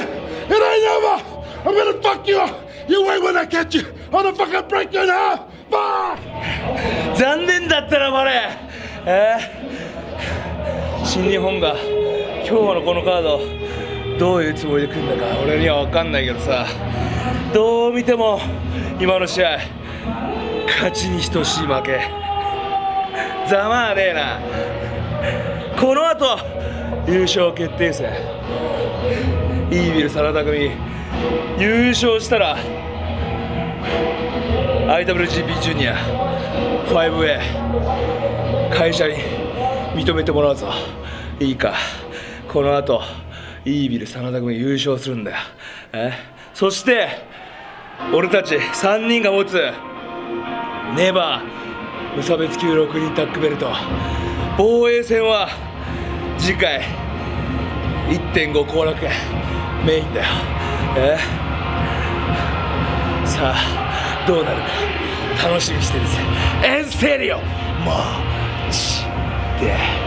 it! It ain't over! I'm gonna fuck you! You wait when I catch you! I'm gonna fucking break you in half! Fuck! 残念だったなバレーえー新日本が今日のこのカードどういうつもりで組んだか俺には分かんないけどさどう見ても今の試合勝ちに等しい負けざまあねえなこの後優勝決定戦イービル真田組優勝したら IWGP ジュニア 5A 会社に認めてもらうぞ。いいか。この後イービル真田組優勝するんだよ。え？そして俺たち3人が持つネバー無差別級6人タッグベルト。防衛戦は次回1.5後楽園。メインだよ。え？さあどうなるか。楽しみにしてるぜ。エンセリオマジで。